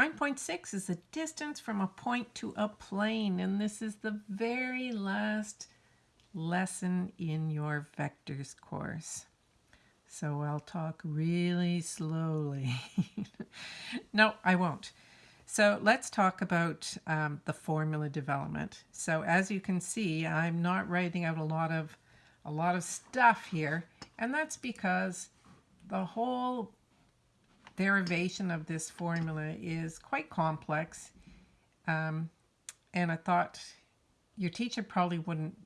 9.6 is the distance from a point to a plane, and this is the very last lesson in your vectors course. So I'll talk really slowly. no, I won't. So let's talk about um, the formula development. So as you can see, I'm not writing out a lot of a lot of stuff here, and that's because the whole derivation of this formula is quite complex. Um, and I thought your teacher probably wouldn't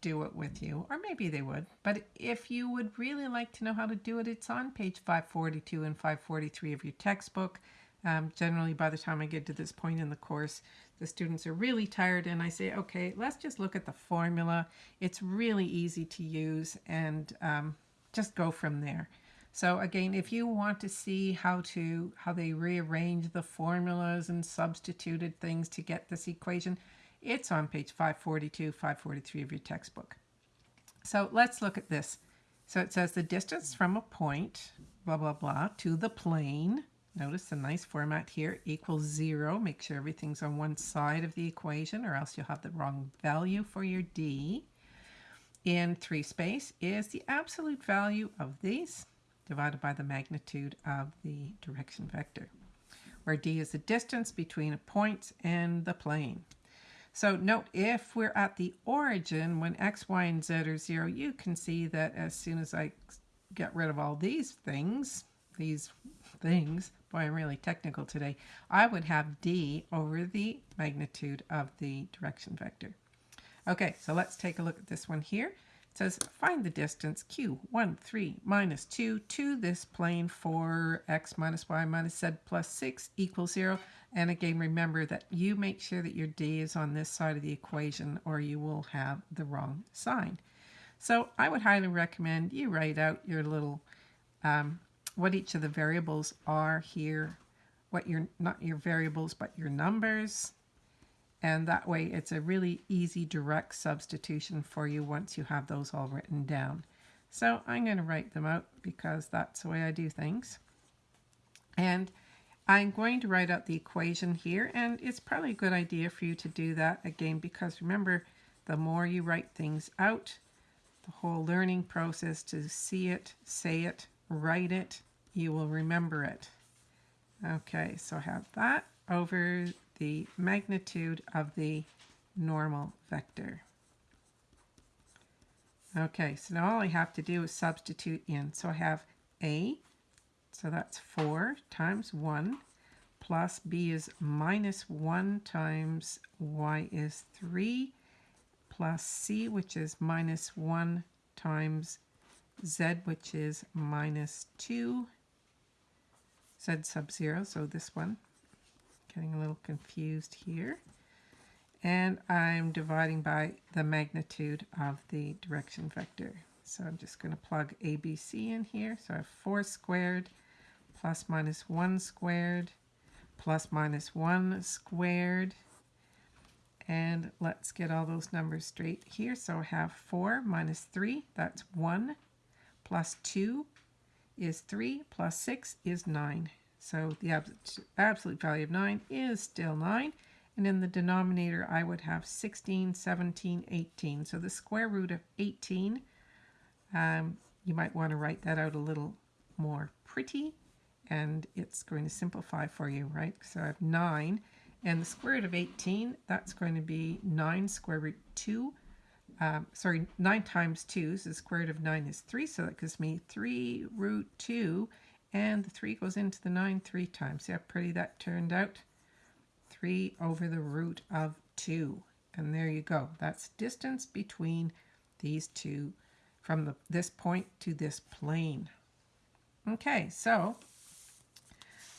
do it with you, or maybe they would. But if you would really like to know how to do it, it's on page 542 and 543 of your textbook. Um, generally, by the time I get to this point in the course, the students are really tired, and I say, okay, let's just look at the formula. It's really easy to use, and um, just go from there. So again, if you want to see how to how they rearrange the formulas and substituted things to get this equation, it's on page 542, 543 of your textbook. So let's look at this. So it says the distance from a point, blah, blah, blah, to the plane. Notice the nice format here equals zero. Make sure everything's on one side of the equation or else you'll have the wrong value for your D. In three space is the absolute value of these divided by the magnitude of the direction vector, where d is the distance between a point and the plane. So note, if we're at the origin, when x, y, and z are 0, you can see that as soon as I get rid of all these things, these things, boy, I'm really technical today, I would have d over the magnitude of the direction vector. Okay, so let's take a look at this one here. Says find the distance q, 1, 3, minus 2 to this plane for x minus y minus z plus 6 equals 0. And again, remember that you make sure that your d is on this side of the equation or you will have the wrong sign. So I would highly recommend you write out your little, um, what each of the variables are here, what your, not your variables, but your numbers, and that way it's a really easy direct substitution for you once you have those all written down. So I'm going to write them out because that's the way I do things. And I'm going to write out the equation here and it's probably a good idea for you to do that again because remember the more you write things out, the whole learning process to see it, say it, write it, you will remember it. Okay, so I have that over the magnitude of the normal vector. Okay, so now all I have to do is substitute in. So I have A, so that's 4 times 1, plus B is minus 1 times Y is 3, plus C, which is minus 1 times Z, which is minus 2, Z sub 0, so this one Getting a little confused here. And I'm dividing by the magnitude of the direction vector. So I'm just going to plug ABC in here. So I have 4 squared plus minus 1 squared plus minus 1 squared. And let's get all those numbers straight here. So I have 4 minus 3, that's 1, plus 2 is 3, plus 6 is 9. So the absolute value of 9 is still 9. And in the denominator, I would have 16, 17, 18. So the square root of 18, um, you might want to write that out a little more pretty. And it's going to simplify for you, right? So I have 9. And the square root of 18, that's going to be 9 square root 2. Um, sorry, 9 times 2, so the square root of 9 is 3. So that gives me 3 root 2 and the 3 goes into the 9 three times. See how pretty that turned out? 3 over the root of 2. And there you go. That's distance between these two from the, this point to this plane. Okay, so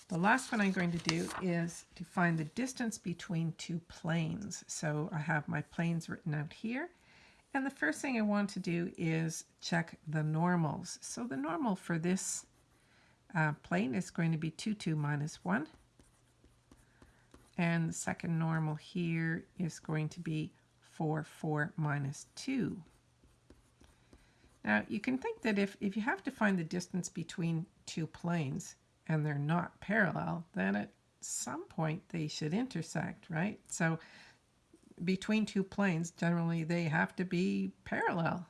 the last one I'm going to do is to find the distance between two planes. So I have my planes written out here. And the first thing I want to do is check the normals. So the normal for this uh, plane is going to be 2, 2 minus 1. And the second normal here is going to be 4, 4 minus 2. Now, you can think that if, if you have to find the distance between two planes and they're not parallel, then at some point they should intersect, right? So between two planes, generally they have to be parallel.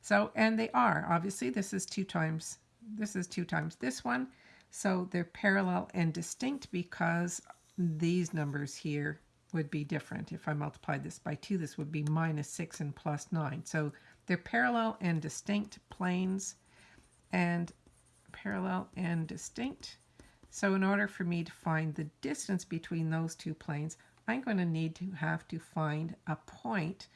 So, and they are, obviously this is two times, this is two times this one. So they're parallel and distinct because these numbers here would be different. If I multiplied this by 2, this would be minus 6 and plus 9. So they're parallel and distinct planes and parallel and distinct. So in order for me to find the distance between those two planes, I'm going to need to have to find a point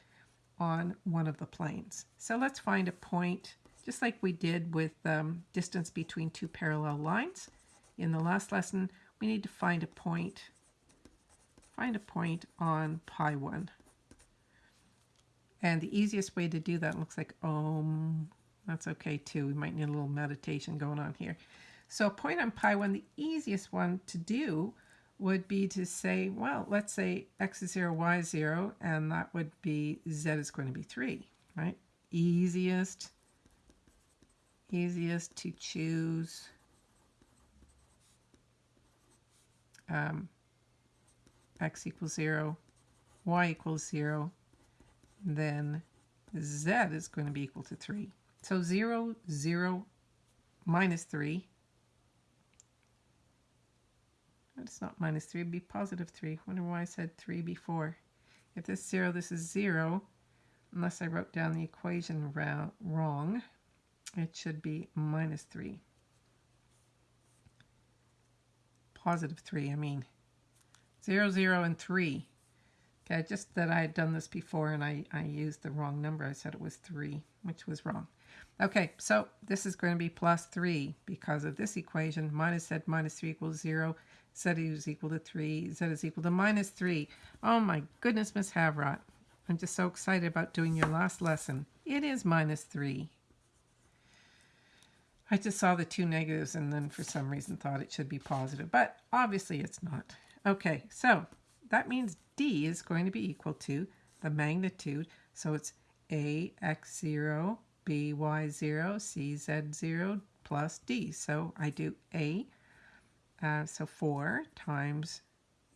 on one of the planes. So let's find a point, just like we did with um, distance between two parallel lines. In the last lesson, we need to find a point, find a point on pi 1. And the easiest way to do that looks like um, that's okay too. We might need a little meditation going on here. So a point on pi 1, the easiest one to do would be to say, well, let's say x is 0, y is 0, and that would be z is going to be 3, right? Easiest, easiest to choose um, x equals 0, y equals 0, then z is going to be equal to 3. So 0, 0, minus 3 It's not minus 3, it'd be positive 3. wonder why I said 3 before. If this 0, this is 0. Unless I wrote down the equation wrong, it should be minus 3. Positive 3, I mean. 0, 0, and 3. Okay, just that I had done this before and I, I used the wrong number. I said it was 3, which was wrong. Okay, so this is going to be plus 3 because of this equation. Minus z minus 3 equals 0 z is equal to 3, z is equal to minus 3. Oh my goodness, Miss Havrot. I'm just so excited about doing your last lesson. It is minus 3. I just saw the two negatives and then for some reason thought it should be positive, but obviously it's not. Okay, so that means d is going to be equal to the magnitude. So it's ax0, by0, cz0 plus d. So I do a uh, so 4 times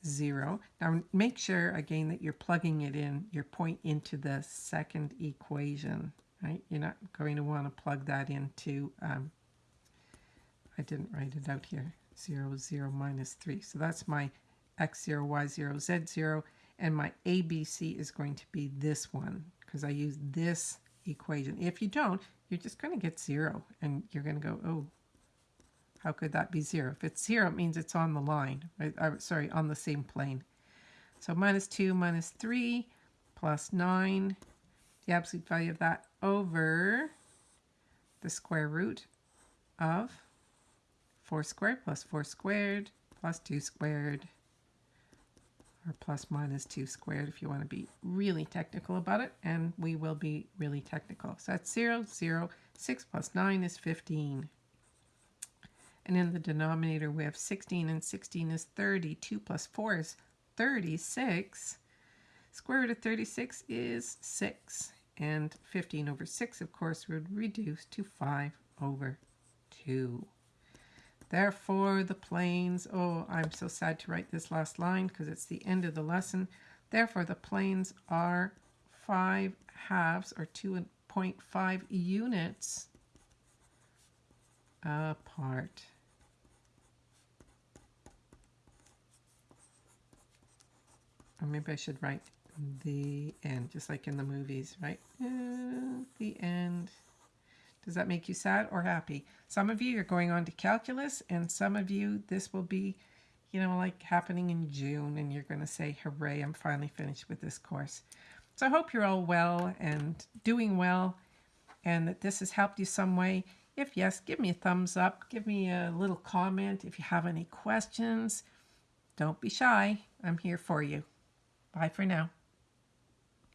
0. Now make sure again that you're plugging it in, your point into the second equation, right? You're not going to want to plug that into, um, I didn't write it out here, 0, 0, minus 3. So that's my x0, y0, z0, and my ABC is going to be this one because I use this equation. If you don't, you're just going to get 0, and you're going to go, oh, how could that be 0? If it's 0, it means it's on the line. Right? Sorry, on the same plane. So minus 2 minus 3 plus 9. The absolute value of that over the square root of 4 squared plus 4 squared plus 2 squared or plus minus 2 squared if you want to be really technical about it, and we will be really technical. So that's 0, 0, 6 plus 9 is 15. And in the denominator, we have 16, and 16 is 30. 2 plus 4 is 36. Square root of 36 is 6. And 15 over 6, of course, would reduce to 5 over 2. Therefore, the planes, oh, I'm so sad to write this last line because it's the end of the lesson. Therefore, the planes are 5 halves or 2.5 units apart. Or maybe I should write the end, just like in the movies, right? Uh, the end. Does that make you sad or happy? Some of you are going on to calculus, and some of you, this will be, you know, like happening in June, and you're going to say, hooray, I'm finally finished with this course. So I hope you're all well and doing well, and that this has helped you some way. If yes, give me a thumbs up. Give me a little comment. If you have any questions, don't be shy. I'm here for you. Bye for now.